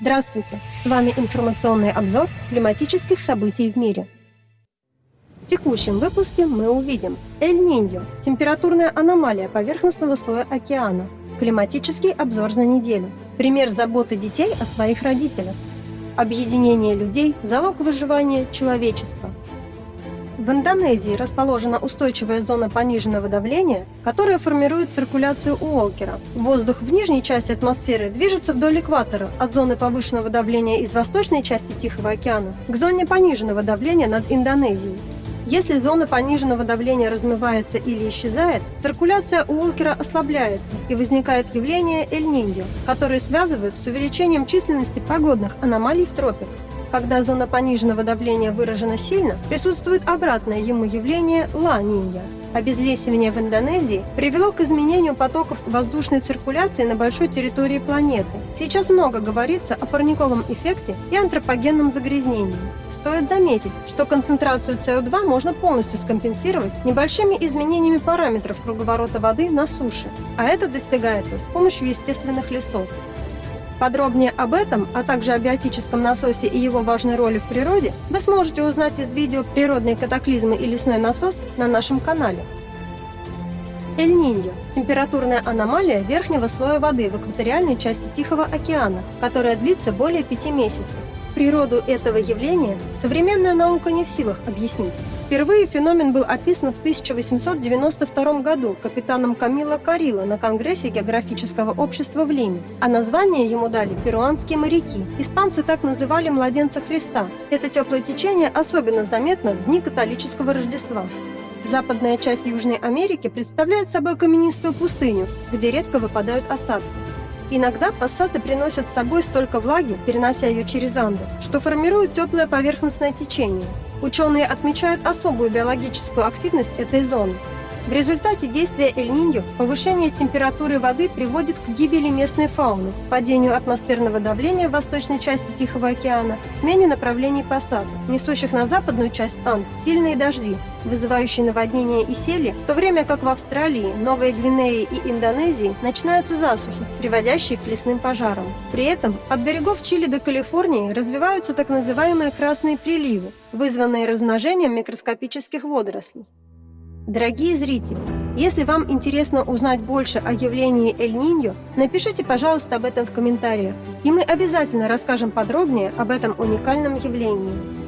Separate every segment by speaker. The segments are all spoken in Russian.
Speaker 1: Здравствуйте! С вами информационный обзор климатических событий в мире. В текущем выпуске мы увидим Эль-Ниньо – температурная аномалия поверхностного слоя океана, климатический обзор за неделю, пример заботы детей о своих родителях, объединение людей – залог выживания человечества – в Индонезии расположена устойчивая зона пониженного давления, которая формирует циркуляцию Уолкера. Воздух в нижней части атмосферы движется вдоль экватора, от зоны повышенного давления из восточной части Тихого океана к зоне пониженного давления над Индонезией. Если зона пониженного давления размывается или исчезает, циркуляция Уолкера ослабляется и возникает явление Эль-Ниньо, которое связывают с увеличением численности погодных аномалий в тропиках. Когда зона пониженного давления выражена сильно, присутствует обратное ему явление ла-нинья. Обезлесивание в Индонезии привело к изменению потоков воздушной циркуляции на большой территории планеты. Сейчас много говорится о парниковом эффекте и антропогенном загрязнении. Стоит заметить, что концентрацию СО2 можно полностью скомпенсировать небольшими изменениями параметров круговорота воды на суше, а это достигается с помощью естественных лесов. Подробнее об этом, а также о биотическом насосе и его важной роли в природе вы сможете узнать из видео «Природные катаклизмы и лесной насос» на нашем канале. Эль-Ниньо – температурная аномалия верхнего слоя воды в экваториальной части Тихого океана, которая длится более пяти месяцев. Природу этого явления современная наука не в силах объяснить. Впервые феномен был описан в 1892 году капитаном Камило Карило на Конгрессе географического общества в Лиме, а название ему дали перуанские моряки. Испанцы так называли младенца Христа. Это теплое течение особенно заметно в дни католического Рождества. Западная часть Южной Америки представляет собой каменистую пустыню, где редко выпадают осадки. Иногда пассаты приносят с собой столько влаги, перенося ее через Анды, что формируют теплое поверхностное течение – Ученые отмечают особую биологическую активность этой зоны. В результате действия Эль-Ниньо повышение температуры воды приводит к гибели местной фауны, падению атмосферного давления в восточной части Тихого океана, смене направлений посадок, несущих на западную часть Анд сильные дожди, вызывающие наводнения и сели, в то время как в Австралии, Новой Гвинее и Индонезии начинаются засухи, приводящие к лесным пожарам. При этом от берегов Чили до Калифорнии развиваются так называемые красные приливы, вызванные размножением микроскопических водорослей. Дорогие зрители, если вам интересно узнать больше о явлении Эль-Ниньо, напишите, пожалуйста, об этом в комментариях, и мы обязательно расскажем подробнее об этом уникальном явлении.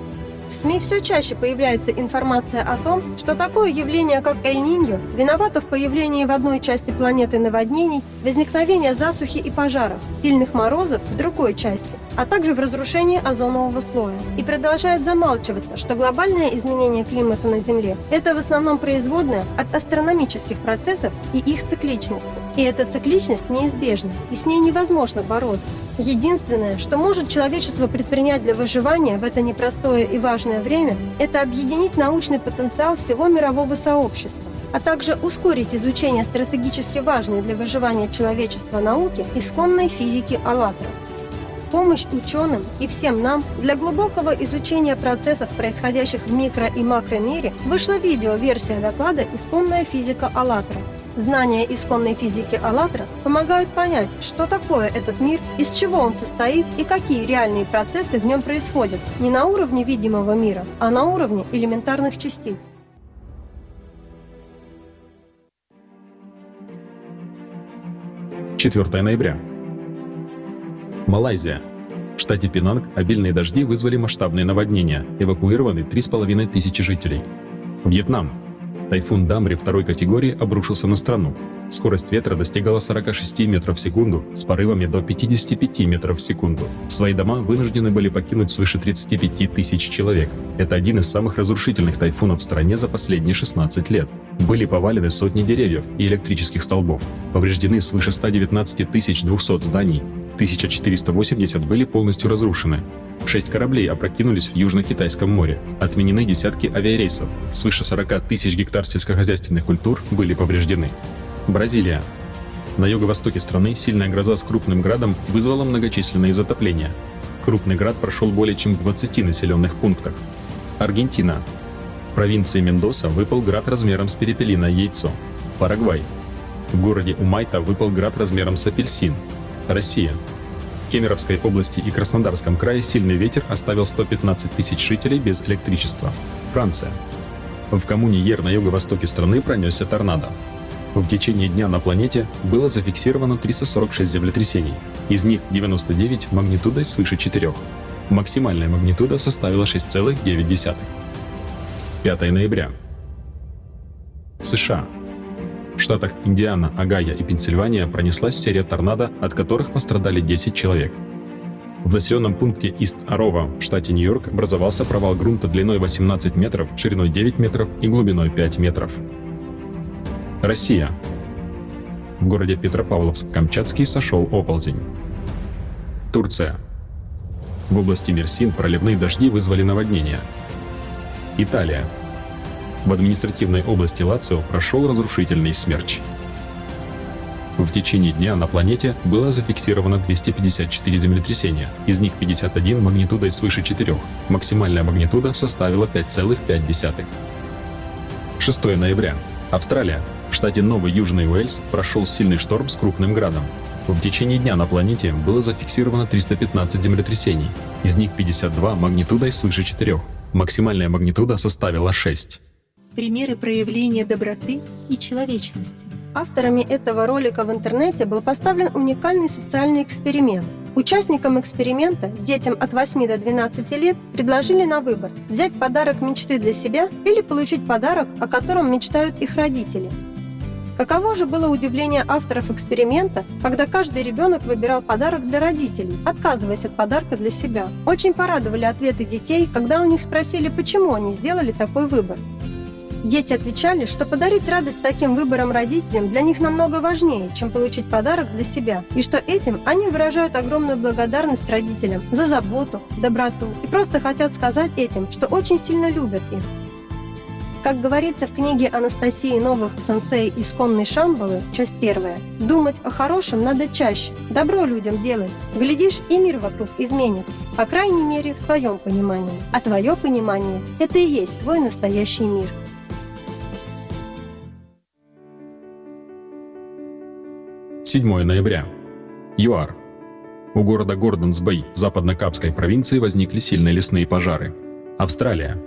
Speaker 1: В СМИ все чаще появляется информация о том, что такое явление, как Эль-Ниньо, виновато в появлении в одной части планеты наводнений, возникновения засухи и пожаров, сильных морозов в другой части, а также в разрушении озонового слоя. И продолжает замалчиваться, что глобальное изменение климата на Земле – это в основном производное от астрономических процессов и их цикличности. И эта цикличность неизбежна, и с ней невозможно бороться. Единственное, что может человечество предпринять для выживания в это непростое и важное важное время – это объединить научный потенциал всего мирового сообщества, а также ускорить изучение стратегически важной для выживания человечества науки исконной физики «АЛЛАТРА». Помощь ученым и всем нам для глубокого изучения процессов, происходящих в микро- и макромире, вышла видео-версия доклада «Исконная физика АЛЛАТРА», Знания исконной физики «АЛЛАТРА» помогают понять, что такое этот мир, из чего он состоит и какие реальные процессы в нем происходят не на уровне видимого мира, а на уровне элементарных частиц.
Speaker 2: 4 ноября. Малайзия. В штате Пинанг обильные дожди вызвали масштабные наводнения, эвакуированы 3,5 тысячи жителей. Вьетнам. Тайфун Дамри второй категории обрушился на страну. Скорость ветра достигала 46 метров в секунду с порывами до 55 метров в секунду. Свои дома вынуждены были покинуть свыше 35 тысяч человек. Это один из самых разрушительных тайфунов в стране за последние 16 лет. Были повалены сотни деревьев и электрических столбов. Повреждены свыше 119 200 зданий. 1480 были полностью разрушены. Шесть кораблей опрокинулись в Южно-Китайском море. Отменены десятки авиарейсов. Свыше 40 тысяч гектар сельскохозяйственных культур были повреждены. Бразилия. На юго-востоке страны сильная гроза с крупным градом вызвала многочисленные затопления. Крупный град прошел более чем в 20 населенных пунктах. Аргентина. В провинции Мендоса выпал град размером с перепелиное яйцо. Парагвай. В городе Умайта выпал град размером с апельсин. Россия. Кемеровской области и Краснодарском крае сильный ветер оставил 115 тысяч жителей без электричества. Франция. В коммуне Ер на юго-востоке страны пронесся торнадо. В течение дня на планете было зафиксировано 346 землетрясений, из них 99 магнитудой свыше 4. Максимальная магнитуда составила 6,9. 5 ноября. США. В штатах Индиана, Огайо и Пенсильвания пронеслась серия торнадо, от которых пострадали 10 человек. В населенном пункте Ист-Арова в штате Нью-Йорк образовался провал грунта длиной 18 метров, шириной 9 метров и глубиной 5 метров. Россия. В городе Петропавловск-Камчатский сошел оползень. Турция. В области Мерсин проливные дожди вызвали наводнение. Италия. В административной области Лацио прошел разрушительный смерч. В течение дня на планете было зафиксировано 254 землетрясения, из них 51 магнитудой свыше 4, максимальная магнитуда составила 5,5. 6 ноября. Австралия. В штате Новый Южный Уэльс прошел сильный шторм с крупным градом. В течение дня на планете было зафиксировано 315 землетрясений, из них 52 магнитудой свыше 4. Максимальная магнитуда составила 6.
Speaker 3: Примеры проявления доброты и человечности.
Speaker 1: Авторами этого ролика в интернете был поставлен уникальный социальный эксперимент – Участникам эксперимента, детям от 8 до 12 лет, предложили на выбор взять подарок мечты для себя или получить подарок, о котором мечтают их родители. Каково же было удивление авторов эксперимента, когда каждый ребенок выбирал подарок для родителей, отказываясь от подарка для себя. Очень порадовали ответы детей, когда у них спросили, почему они сделали такой выбор. Дети отвечали, что подарить радость таким выбором родителям для них намного важнее, чем получить подарок для себя, и что этим они выражают огромную благодарность родителям за заботу, доброту и просто хотят сказать этим, что очень сильно любят их. Как говорится в книге Анастасии Новых «Сенсей. Исконный Шамбалы», часть первая, думать о хорошем надо чаще, добро людям делать. Глядишь, и мир вокруг изменится, по крайней мере, в твоем понимании. А твое понимание – это и есть твой настоящий мир.
Speaker 2: 7 ноября. ЮАР. У города Гордонс-Бэй в западно-капской провинции возникли сильные лесные пожары. Австралия.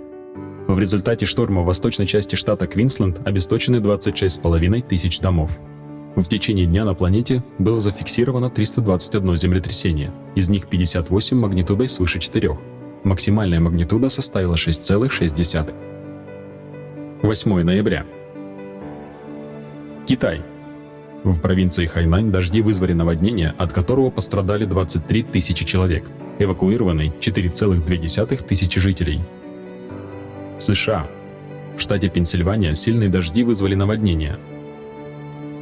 Speaker 2: В результате шторма в восточной части штата Квинсленд обесточены 26,5 тысяч домов. В течение дня на планете было зафиксировано 321 землетрясение, из них 58 магнитудой свыше 4. Максимальная магнитуда составила 6,6. 8 ноября. Китай. В провинции Хайнань дожди вызвали наводнение, от которого пострадали 23 тысячи человек. Эвакуированы 4,2 тысячи жителей. США. В штате Пенсильвания сильные дожди вызвали наводнение.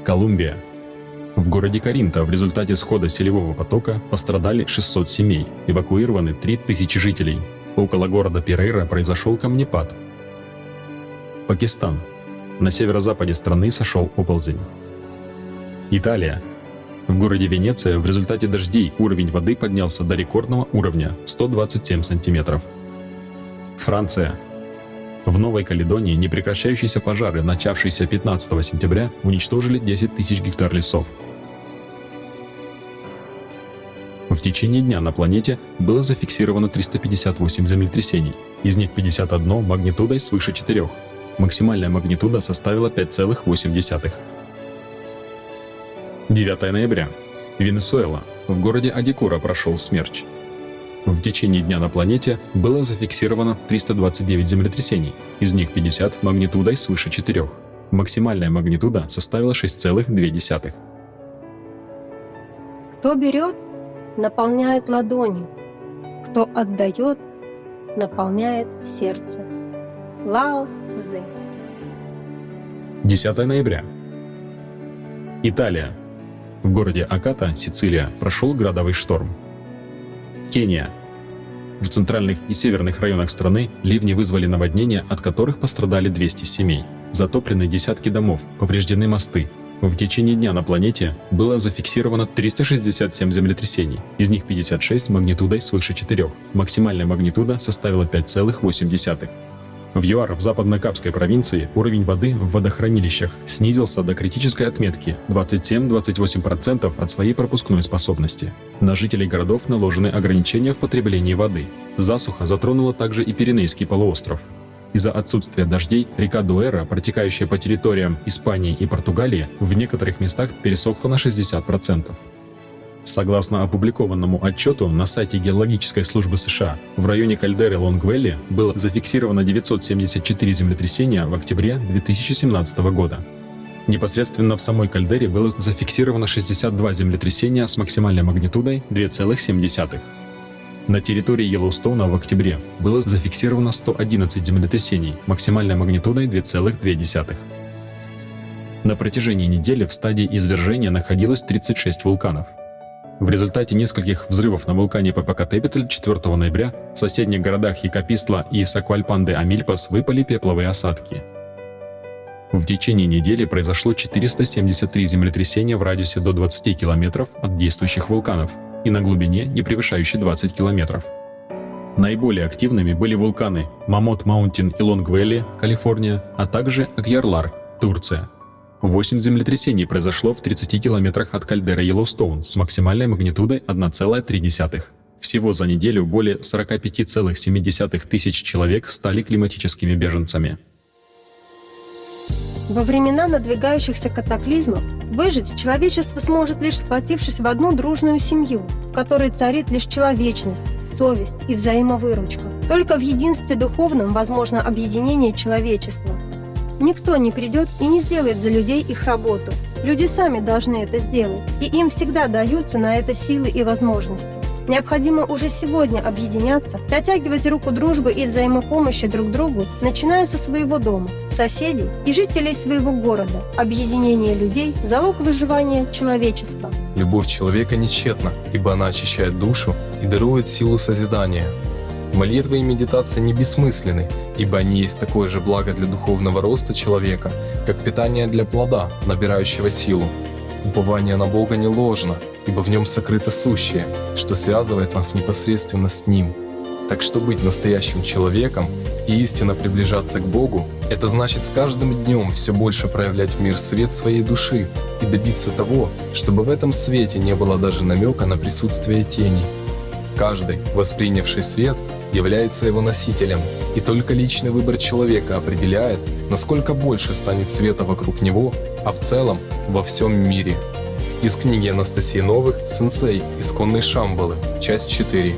Speaker 2: Колумбия. В городе Каринта в результате схода селевого потока пострадали 600 семей, эвакуированы 3000 жителей. Около города Перейра произошел камнепад. Пакистан. На северо-западе страны сошел оползень. Италия. В городе Венеция в результате дождей уровень воды поднялся до рекордного уровня 127 сантиметров. Франция. В Новой Каледонии непрекращающиеся пожары, начавшиеся 15 сентября, уничтожили 10 тысяч гектар лесов. В течение дня на планете было зафиксировано 358 землетрясений, из них 51 магнитудой свыше 4. Максимальная магнитуда составила 5,8. 9 ноября. Венесуэла. В городе Адикура прошел смерч. В течение дня на планете было зафиксировано 329 землетрясений, из них 50 магнитудой свыше 4. Максимальная магнитуда составила 6,2.
Speaker 1: Кто берет, наполняет ладони. Кто отдает, наполняет сердце. Лао Цзы.
Speaker 2: 10 ноября. Италия. В городе Аката, Сицилия, прошел градовый шторм. Кения. В центральных и северных районах страны ливни вызвали наводнения, от которых пострадали 200 семей. Затоплены десятки домов, повреждены мосты. В течение дня на планете было зафиксировано 367 землетрясений, из них 56 магнитудой свыше 4. Максимальная магнитуда составила 5,8. В ЮАР в Западно-Капской провинции уровень воды в водохранилищах снизился до критической отметки 27-28% от своей пропускной способности. На жителей городов наложены ограничения в потреблении воды. Засуха затронула также и Пиренейский полуостров. Из-за отсутствия дождей река Дуэра, протекающая по территориям Испании и Португалии, в некоторых местах пересохла на 60%. Согласно опубликованному отчету на сайте Геологической службы США, в районе кальдеры Лонгвелли было зафиксировано 974 землетрясения в октябре 2017 года. Непосредственно в самой кальдере было зафиксировано 62 землетрясения с максимальной магнитудой 2,7. На территории Йеллоустоуна в октябре было зафиксировано 111 землетрясений максимальной магнитудой 2,2. На протяжении недели в стадии извержения находилось 36 вулканов – в результате нескольких взрывов на вулкане Попокатепетль 4 ноября в соседних городах Якопистла и Саквальпанде-Амильпас выпали пепловые осадки. В течение недели произошло 473 землетрясения в радиусе до 20 километров от действующих вулканов и на глубине, не превышающей 20 километров. Наиболее активными были вулканы Мамот Маунтин и Лонгвелли, Калифорния, а также Акьярлар, Турция. Восемь землетрясений произошло в 30 километрах от кальдеры Йеллоустоун с максимальной магнитудой 1,3. Всего за неделю более 45,7 тысяч человек стали климатическими беженцами.
Speaker 1: Во времена надвигающихся катаклизмов выжить человечество сможет лишь сплотившись в одну дружную семью, в которой царит лишь человечность, совесть и взаимовыручка. Только в единстве духовном возможно объединение человечества – Никто не придет и не сделает за людей их работу. Люди сами должны это сделать, и им всегда даются на это силы и возможности. Необходимо уже сегодня объединяться, протягивать руку дружбы и взаимопомощи друг другу, начиная со своего дома, соседей и жителей своего города. Объединение людей – залог выживания человечества.
Speaker 4: Любовь человека нечетна, ибо она очищает душу и дарует силу созидания. Молитва и медитация не бессмысленны, ибо они есть такое же благо для духовного роста человека, как питание для плода, набирающего силу. Упование на Бога не ложно, ибо в нем сокрыто сущее, что связывает нас непосредственно с Ним. Так что быть настоящим человеком и истинно приближаться к Богу – это значит с каждым днем все больше проявлять в мир свет своей души и добиться того, чтобы в этом свете не было даже намека на присутствие тени. Каждый, воспринявший свет, является его носителем, и только личный выбор человека определяет, насколько больше станет света вокруг него, а в целом во всем мире. Из книги Анастасии Новых «Сенсей. Исконный Шамбалы», часть 4.